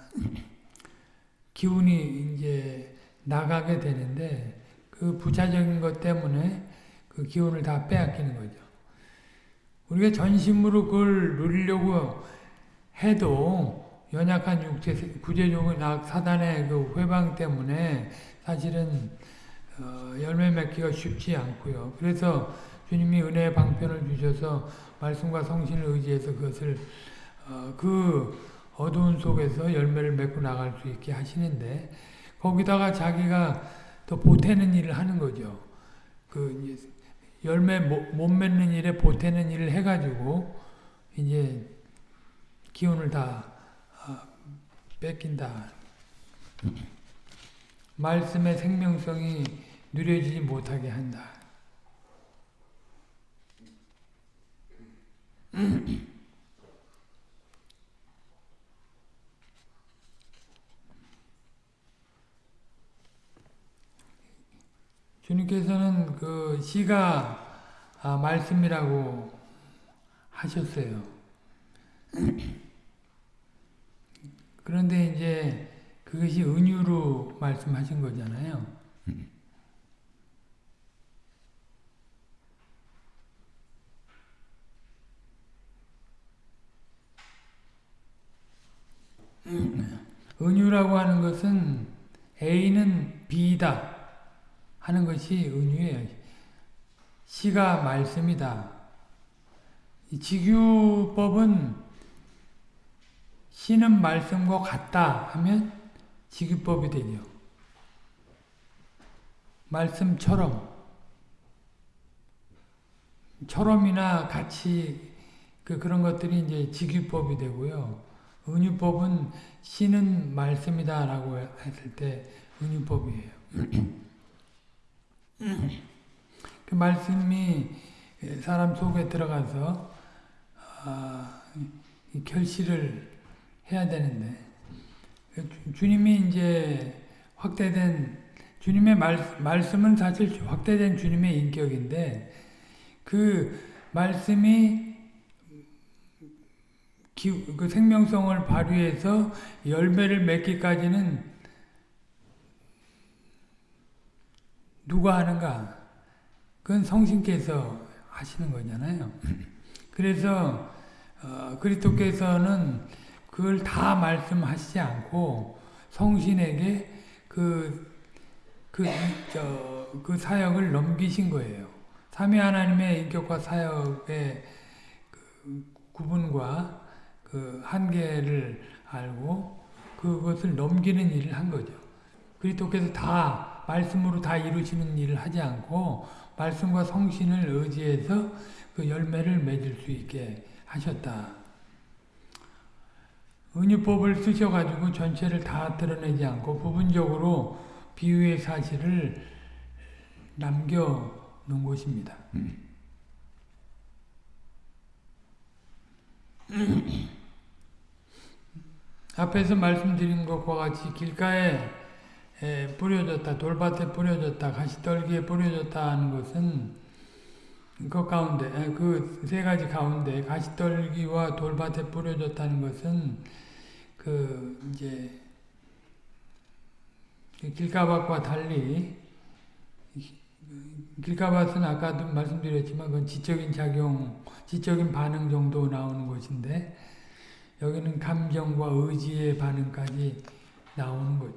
기운이 이제 나가게 되는데 그 부차적인 것 때문에 그 기운을 다 빼앗기는 거죠. 우리가 전심으로 그걸 누리려고 해도 연약한 육체, 구제적인 악, 사단의 그 회방 때문에 사실은 어, 열매 맺기가 쉽지 않고요. 그래서 주님이 은혜의 방편을 주셔서 말씀과 성신을 의지해서 그것을 어, 그 어두운 속에서 열매를 맺고 나갈 수 있게 하시는데 거기다가 자기가 또 보태는 일을 하는 거죠. 그 열매 못, 못 맺는 일에 보태는 일을 해가지고 이제 기운을 다 어, 뺏긴다. 말씀의 생명성이 누려지지 못하게 한다. 주님께서는 그 시가 아, 말씀이라고 하셨어요. 그런데 이제 그것이 은유로 말씀하신 거잖아요. 은유라고 하는 것은 A는 B다 하는 것이 은유예요. 시가 말씀이다. 직유법은 시는 말씀과 같다 하면 직유법이 되죠. 말씀처럼 처럼이나 같이 그 그런 것들이 이제 직유법이 되고요. 은유법은 시는 말씀이다 라고 했을 때 은유법이에요. 그 말씀이 사람 속에 들어가서 아, 결실을 해야 되는데 주님이 이제 확대된 주님의 말, 말씀은 사실 확대된 주님의 인격인데 그 말씀이 기, 그 생명성을 발휘해서 열매를 맺기까지는 누가 하는가? 그건 성신께서 하시는 거잖아요. 그래서 어, 그리스도께서는 그걸 다 말씀하시지 않고 성신에게 그, 그, 저, 그 사역을 넘기신 거예요. 삼위 하나님의 인격과 사역의 그 구분과 그 한계를 알고 그것을 넘기는 일을 한 거죠. 그리스도께서 다 말씀으로 다 이루시는 일을 하지 않고 말씀과 성신을 의지해서 그 열매를 맺을 수 있게 하셨다. 은유법을 쓰셔가지고 전체를 다 드러내지 않고 부분적으로 비유의 사실을 남겨놓은 것입니다. 앞에서 말씀드린 것과 같이 길가에 뿌려졌다, 돌밭에 뿌려졌다, 가시떨기에 뿌려졌다 하는 것은 그 가운데, 그 세 가지 가운데 가시떨기와 돌밭에 뿌려졌다는 것은 그 이제 길가밭과 달리 길가밭은 아까도 말씀드렸지만 그건 지적인 작용, 지적인 반응 정도 나오는 것인데 여기는 감정과 의지의 반응까지 나오는 것.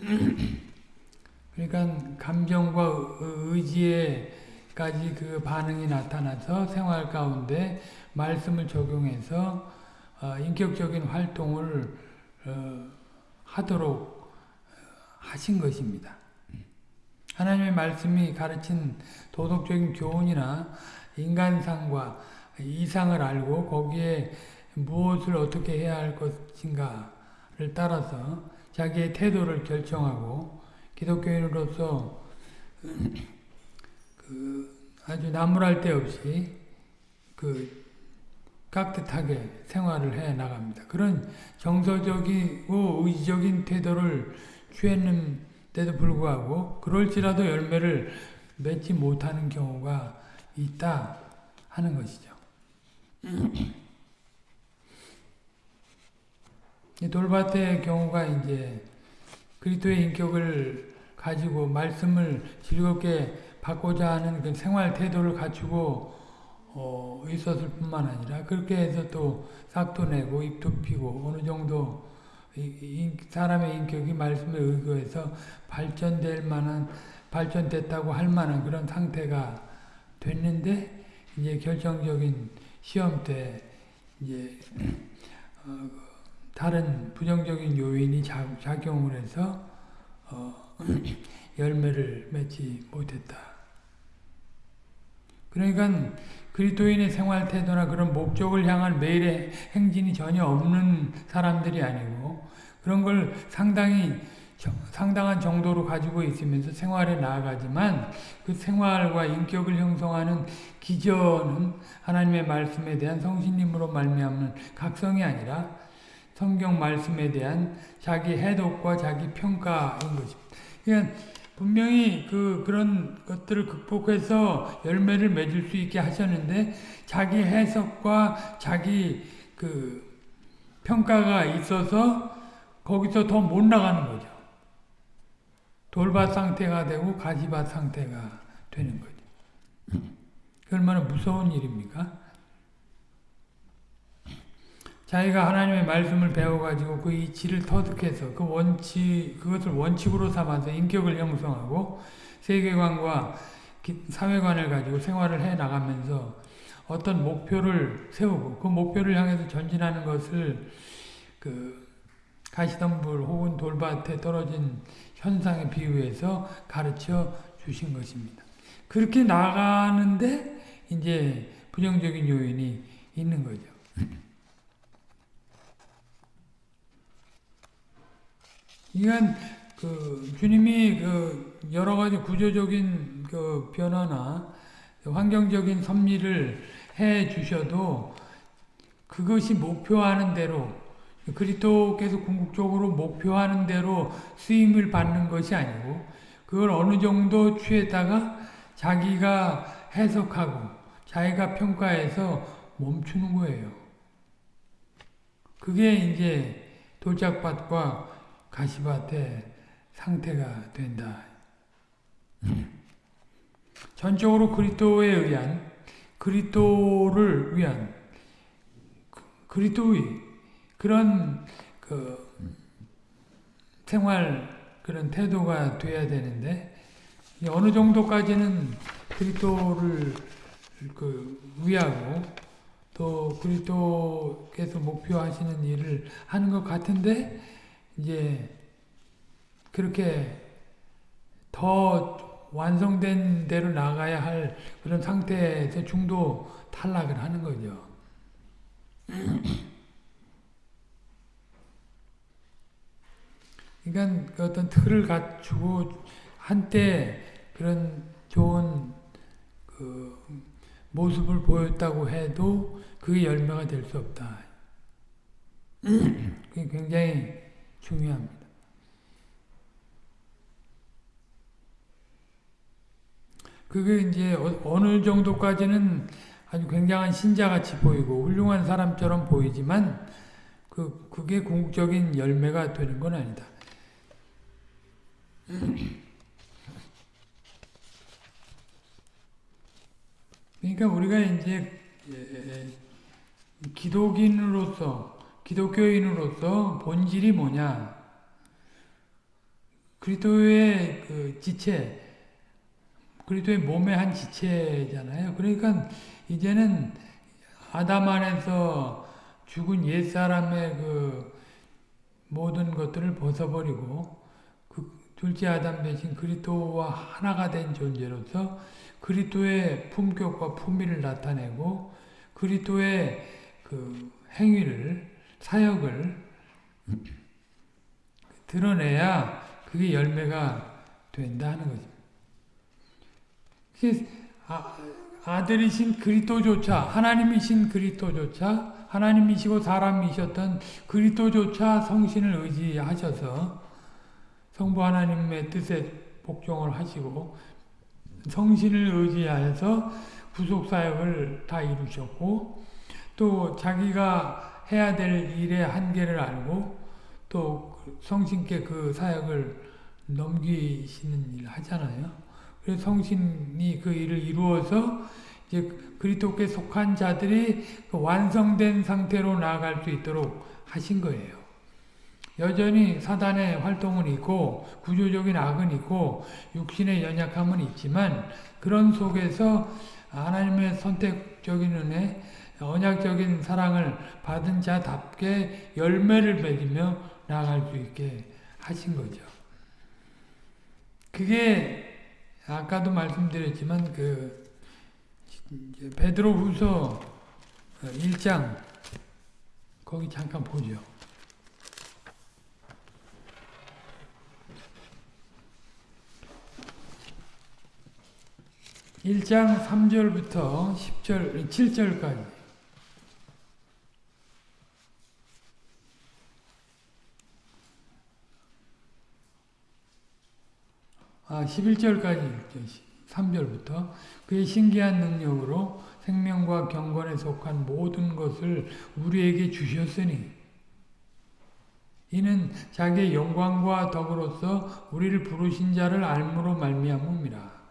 그러니까 감정과 의지에까지 그 반응이 나타나서 생활 가운데 말씀을 적용해서 어, 인격적인 활동을 어, 하도록 하신 것입니다. 하나님의 말씀이 가르친 도덕적인 교훈이나 인간상과 이상을 알고 거기에 무엇을 어떻게 해야 할 것인가를 따라서 자기의 태도를 결정하고 기독교인으로서 그 아주 나무랄 데 없이 그 깍듯하게 생활을 해 나갑니다. 그런 정서적이고 의지적인 태도를 취했는 데도 불구하고 그럴지라도 열매를 맺지 못하는 경우가 있다 하는 것이죠. 돌밭의 경우가 이제 그리스도의 인격을 가지고 말씀을 즐겁게 받고자 하는 그 생활 태도를 갖추고 어, 있었을 뿐만 아니라 그렇게 해서 또 싹도 내고 입도 피고 어느 정도 사람의 인격이 말씀에 의거해서 발전될 만한 발전됐다고 할 만한 그런 상태가 됐는데 이제 결정적인 시험 때 이제 어, 다른 부정적인 요인이 작용을 해서 어, 열매를 맺지 못했다. 그러니까 그리스도인의 생활 태도나 그런 목적을 향한 매일의 행진이 전혀 없는 사람들이 아니고 그런 걸 상당히 상당한 정도로 가지고 있으면서 생활에 나아가지만 그 생활과 인격을 형성하는 기저는 하나님의 말씀에 대한 성신님으로 말미암는 각성이 아니라 성경 말씀에 대한 자기 해독과 자기 평가인 것입니다. 그러니까 분명히 그 그런 것들을 극복해서 열매를 맺을 수 있게 하셨는데 자기 해석과 자기 그 평가가 있어서 거기서 더 못 나가는 거죠. 돌밭 상태가 되고 가지밭 상태가 되는 거죠. 그 얼마나 무서운 일입니까? 자기가 하나님의 말씀을 배워가지고 그 이치를 터득해서 그 원칙, 그것을 원칙으로 삼아서 인격을 형성하고 세계관과 사회관을 가지고 생활을 해 나가면서 어떤 목표를 세우고 그 목표를 향해서 전진하는 것을 그 가시덤불 혹은 돌밭에 떨어진 현상에 비유해서 가르쳐 주신 것입니다. 그렇게 나가는데 이제 부정적인 요인이 있는 거죠. 이건 그 주님이 그 여러 가지 구조적인 그 변화나 환경적인 섭리를 해 주셔도 그것이 목표하는 대로 그리스도께서 궁극적으로 목표하는 대로 쓰임을 받는 것이 아니고 그걸 어느 정도 취했다가 자기가 해석하고 자기가 평가해서 멈추는 거예요. 그게 이제 돌짝밭과 가시밭의 상태가 된다. 전적으로 그리스도에 의한 그리스도를 위한 그리스도의 그런 그 생활 그런 태도가 돼야 되는데 어느 정도까지는 그리스도를 그 위하고 또 그리스도께서 목표하시는 일을 하는 것 같은데 이제 그렇게 더 완성된 대로 나가야 할 그런 상태에서 중도 탈락을 하는 거죠. 그러니까 그 어떤 틀을 갖추고 한때 그런 좋은 그 모습을 보였다고 해도 그게 열매가 될 수 없다. 굉장히 중요합니다. 그게 이제 어, 어느 정도까지는 아주 굉장한 신자같이 보이고 훌륭한 사람처럼 보이지만 그 그게 궁극적인 열매가 되는 건 아니다. 그러니까 우리가 이제 기독인으로서 기독교인으로서 본질이 뭐냐? 그리스도의 그 지체, 그리스도의 몸의 한 지체잖아요. 그러니까 이제는 아담 안에서 죽은 옛 사람의 그 모든 것들을 벗어버리고 그 둘째 아담 대신 그리스도와 하나가 된 존재로서 그리스도의 품격과 품위를 나타내고 그리스도의 그 행위를 사역을 드러내야 그게 열매가 된다 하는 거죠. 아, 아들이신 그리스도조차 하나님이신 그리스도조차 하나님이시고 사람이셨던 그리스도조차 성신을 의지하셔서 성부 하나님의 뜻에 복종을 하시고 성신을 의지하여서 구속 사역을 다 이루셨고 또 자기가 해야 될 일의 한계를 알고 또 성신께 그 사역을 넘기시는 일을 하잖아요. 그래서 성신이 그 일을 이루어서 이제 그리스도께 속한 자들이 그 완성된 상태로 나아갈 수 있도록 하신 거예요. 여전히 사단의 활동은 있고 구조적인 악은 있고 육신의 연약함은 있지만 그런 속에서 하나님의 선택적인 은혜, 언약적인 사랑을 받은 자답게 열매를 맺으며 나아갈 수 있게 하신 거죠. 그게 아까도 말씀드렸지만 그 베드로 후서 1장 거기 잠깐 보죠. 1장 3절부터 10절, 7절까지. 아, 11절까지 읽죠. 3절부터 그의 신기한 능력으로 생명과 경건에 속한 모든 것을 우리에게 주셨으니 이는 자기의 영광과 덕으로서 우리를 부르신 자를 알므로 말미암음이라.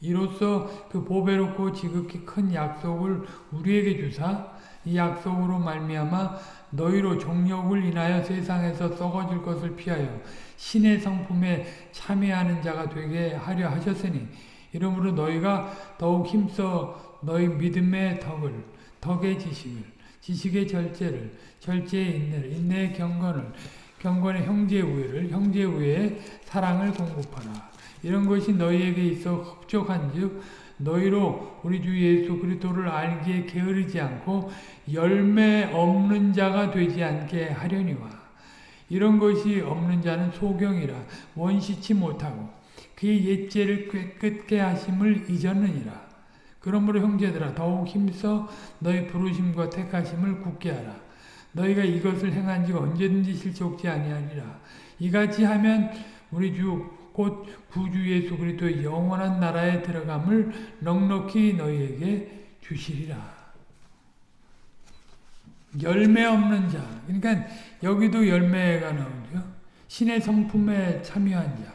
이로써 그 보배롭고 지극히 큰 약속을 우리에게 주사 이 약속으로 말미암아 너희로 종력을 인하여 세상에서 썩어질 것을 피하여 신의 성품에 참여하는 자가 되게 하려 하셨으니 이러므로 너희가 더욱 힘써 너희 믿음의 덕을 덕의 지식을 지식의 절제를 절제의 인내를 인내의 경건을 경건의 형제 우애를 형제 우애의 사랑을 공급하라. 이런 것이 너희에게 있어 흡족한즉 너희로 우리 주 예수 그리스도를 알기에 게으르지 않고 열매 없는 자가 되지 않게 하려니와. 이런 것이 없는 자는 소경이라 원시치 못하고 그의 옛죄를 깨끗게 하심을 잊었느니라. 그러므로 형제들아 더욱 힘써 너희 부르심과 택하심을 굳게 하라. 너희가 이것을 행한 지 언제든지 실족지 아니하니라. 이같이 하면 우리 주 곧 구주 예수 그리스도의 영원한 나라에 들어감을 넉넉히 너희에게 주시리라. 열매 없는 자. 그러니까 여기도 열매가 나오죠. 신의 성품에 참여한 자.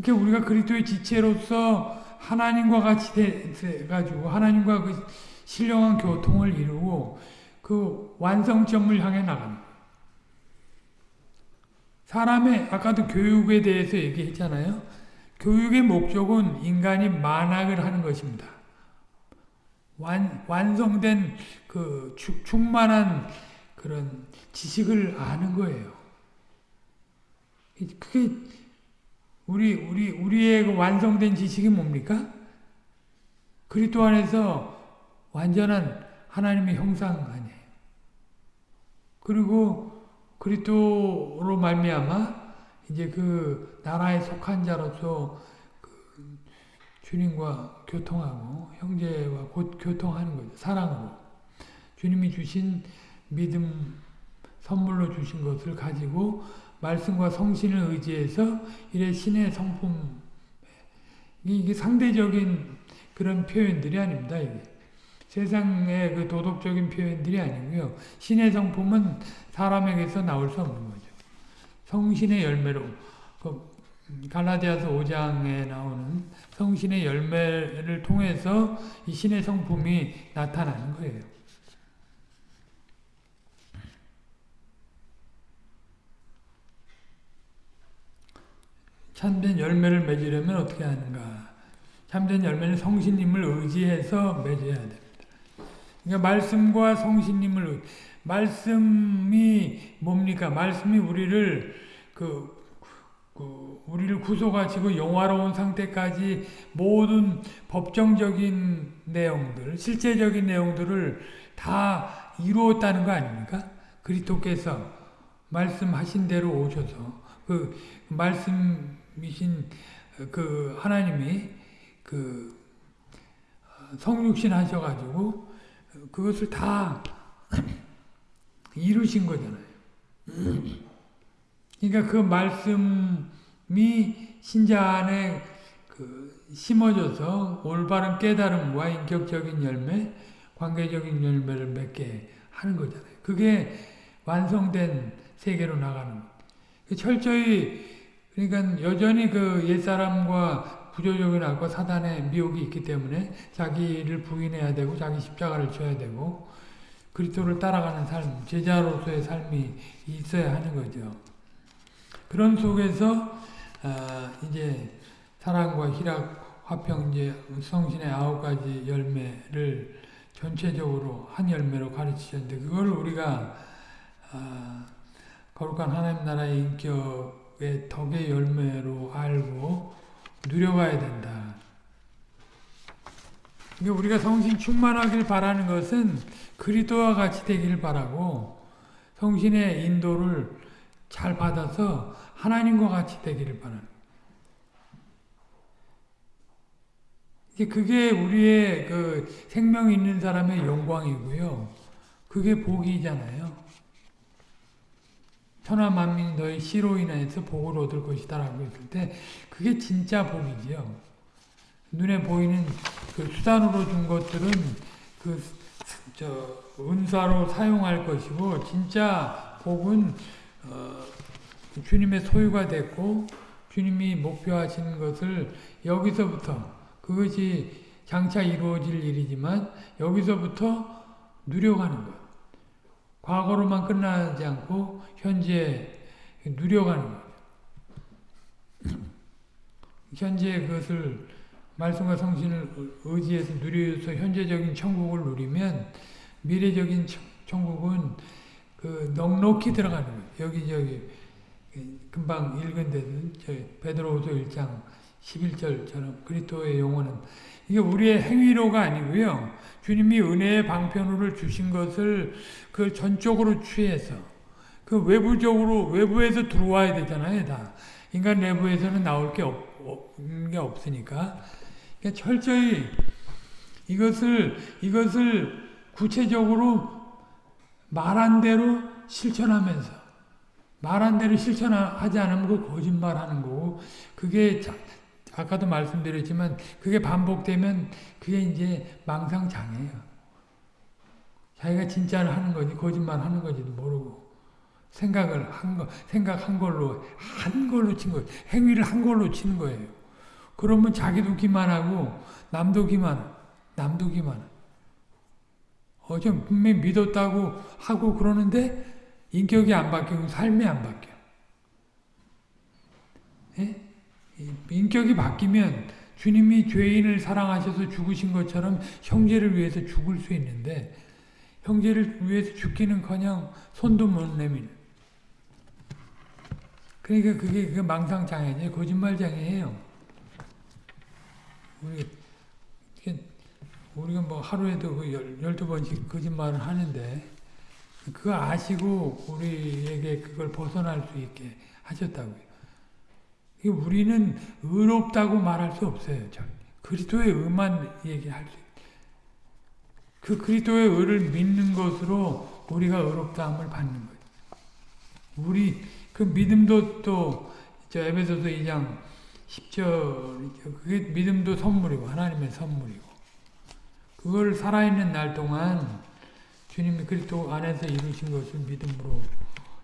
그러니까 우리가 그리스도의 지체로서 하나님과 같이 돼 가지고 하나님과 그 신령한 교통을 이루고 그 완성점을 향해 거예요. 사람의 아까도 교육에 대해서 얘기했잖아요. 교육의 목적은 인간이 만학을 하는 것입니다. 완, 완성된 그 추, 충만한 그런 지식을 아는 거예요. 그게 우리 우리 우리의 그 완성된 지식이 뭡니까? 그리스도 안에서 완전한 하나님의 형상 아니에요. 그리고 그리스도로 말미암아 이제 그 나라에 속한 자로서 그 주님과 교통하고 형제와 곧 교통하는 거죠. 사랑으로 주님이 주신 믿음 선물로 주신 것을 가지고 말씀과 성신을 의지해서 이래 신의 성품 이게 상대적인 그런 표현들이 아닙니다. 이게. 세상의 그 도덕적인 표현들이 아니고요. 신의 성품은 사람에게서 나올 수 없는 거죠. 성신의 열매로 그 갈라디아서 5장에 나오는 성신의 열매를 통해서 이 신의 성품이 나타나는 거예요. 참된 열매를 맺으려면 어떻게 하는가? 참된 열매는 성신님을 의지해서 맺어야 됩니다. 그러니까 말씀과 성신님을 말씀이 뭡니까? 말씀이 우리를 그, 그 우리를 구속하시고 영화로운 상태까지 모든 법정적인 내용들, 실제적인 내용들을 다 이루었다는 거 아닙니까? 그리스도께서 말씀하신 대로 오셔서 그 말씀이신 그 하나님이 그 성육신 하셔가지고 그것을 다 이루신 거잖아요. 그러니까 그 말씀이 신자 안에 그 심어져서 올바른 깨달음과 인격적인 열매, 관계적인 열매를 맺게 하는 거잖아요. 그게 완성된 세계로 나가는 거. 철저히 그러니까 여전히 그 옛사람과 구조적인 악과 사단의 미혹이 있기 때문에 자기를 부인해야 되고 자기 십자가를 져야 되고 그리스도를 따라가는 삶, 제자로서의 삶이 있어야 하는 거죠. 그런 속에서 어, 이제 사랑과 희락, 화평, 이제 성신의 아홉 가지 열매를 전체적으로 한 열매로 가르치셨는데 그걸 우리가 어, 거룩한 하나님 나라의 인격의 덕의 열매로 알고 누려가야 된다. 그러니까 우리가 성신 충만하길 바라는 것은 그리스도와 같이 되기를 바라고 성신의 인도를 잘 받아서 하나님과 같이 되기를 바라는 그게 우리의 그 생명 있는 사람의 영광이고요. 그게 복이잖아요. 천하 만민이 너의 씨로 인해서 복을 얻을 것이다 라고 했을 때 그게 진짜 복이지요. 눈에 보이는 그 수단으로 준 것들은 그 저 은사로 사용할 것이고 진짜 복은 어, 주님의 소유가 됐고 주님이 목표하시는 것을 여기서부터 그것이 장차 이루어질 일이지만 여기서부터 누려가는 것. 과거로만 끝나지 않고 현재 누려가는 것. 현재 그것을 말씀과 성신을 의지해서 누려서 현재적인 천국을 누리면 미래적인 천국은 그 넉넉히 들어가는 거예요. 여기저기 금방 읽은 데는 베드로후서 1장 11절처럼 그리스도의 영혼은 이게 우리의 행위로가 아니고요. 주님이 은혜의 방편으로 주신 것을 그 전적으로 취해서 그 외부적으로 외부에서 들어와야 되잖아요. 다 인간 내부에서는 나올 게, 없, 게 없으니까 그러니까 철저히 이것을 이것을 구체적으로 말한 대로 실천하면서 말한 대로 실천하지 않으면 그 거짓말하는 거고 그게 자, 아까도 말씀드렸지만 그게 반복되면 그게 이제 망상장애예요. 자기가 진짜를 하는 거지 거짓말 하는 건지도 모르고 생각을 한 거, 생각한 걸로 한 걸로 친 거, 행위를 한 걸로 치는 거예요. 그러면 자기도 기만하고 남도 기만, 남도 기만. 어제 분명히 믿었다고 하고 그러는데 인격이 안 바뀌고 삶이 안 바뀌어. 예? 인격이 바뀌면 주님이 죄인을 사랑하셔서 죽으신 것처럼 형제를 위해서 죽을 수 있는데 형제를 위해서 죽기는커녕 손도 못 내미는. 그러니까 그게 그 망상 장애지 거짓말 장애예요. 우리 우리가 뭐 하루에도 그 열두 번씩 거짓말을 하는데 그거 아시고 우리에게 그걸 벗어날 수 있게 하셨다고요. 우리는 의롭다고 말할 수 없어요. 그리스도의 의만 얘기할 수 그 그리스도의 의를 믿는 것으로 우리가 의롭다함을 받는 거예요. 우리 그 믿음도 또저 에베소서 2장 10절 그게 믿음도 선물이고 하나님의 선물이고 그걸 살아있는 날 동안 주님이 그리스도 안에서 이루신 것을 믿음으로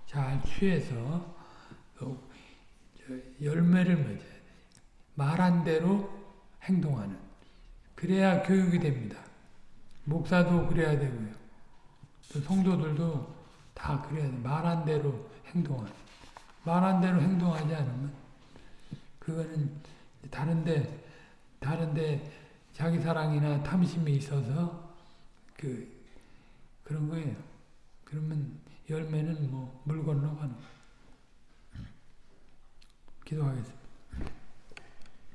잘 취해서 열매를 맺어야 돼. 말한 대로 행동하는. 그래야 교육이 됩니다. 목사도 그래야 되고요. 또 성도들도 다 그래야 돼. 말한 대로 행동하는. 말한 대로 행동하지 않으면 그거는 다른데 다른데 자기 사랑이나 탐심이 있어서 그 그런 거예요. 그러면 열매는 뭐 물 건너가는 거예요. 기도하겠습니다.